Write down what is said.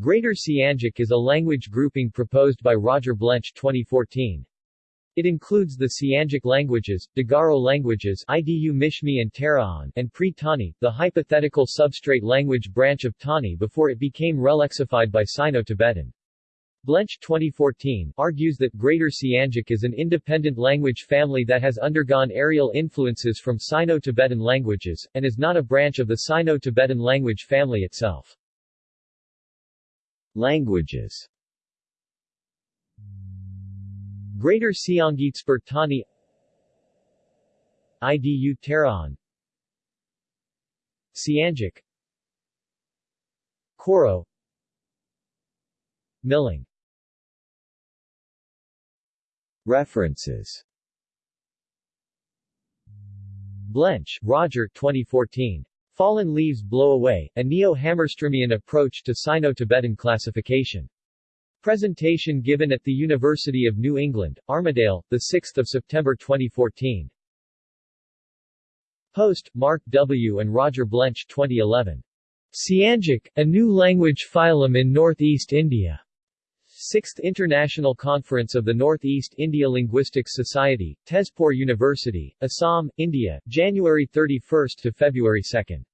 Greater Siangic is a language grouping proposed by Roger Blench 2014. It includes the Siangic languages, Digaro languages Idu Mishmi and Taraon, and Pre-Tani, the hypothetical substrate language branch of Tani before it became relexified by Sino-Tibetan. Blench 2014 argues that Greater Siangic is an independent language family that has undergone areal influences from Sino-Tibetan languages, and is not a branch of the Sino-Tibetan language family itself. Languages. Greater Siangic Pre- Tani. Idu Taraon Siangic Koro. Milang. References. Blench, Roger 2014. Fallen Leaves Blow Away, a Neo-Hammarströmian approach to Sino-Tibetan classification. Presentation given at the University of New England, Armidale, 6 September 2014. Post, Mark W. and Roger Blench 2011. Siangic, a new language phylum in Northeast India. 6th International Conference of the Northeast India Linguistics Society, Tezpur University, Assam, India, January 31 to February 2.